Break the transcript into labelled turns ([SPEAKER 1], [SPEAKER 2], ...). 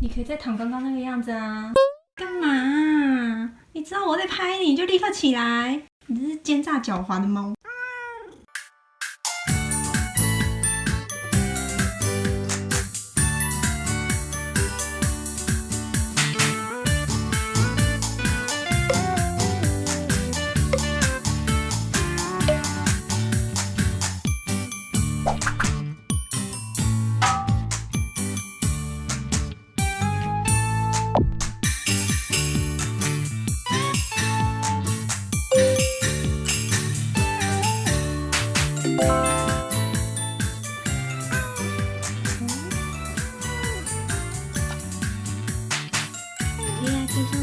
[SPEAKER 1] 你可以再躺刚刚那个样子啊！干嘛？你知道我在拍你，就立刻起来！你这是奸诈狡猾的猫。Iya, kisah.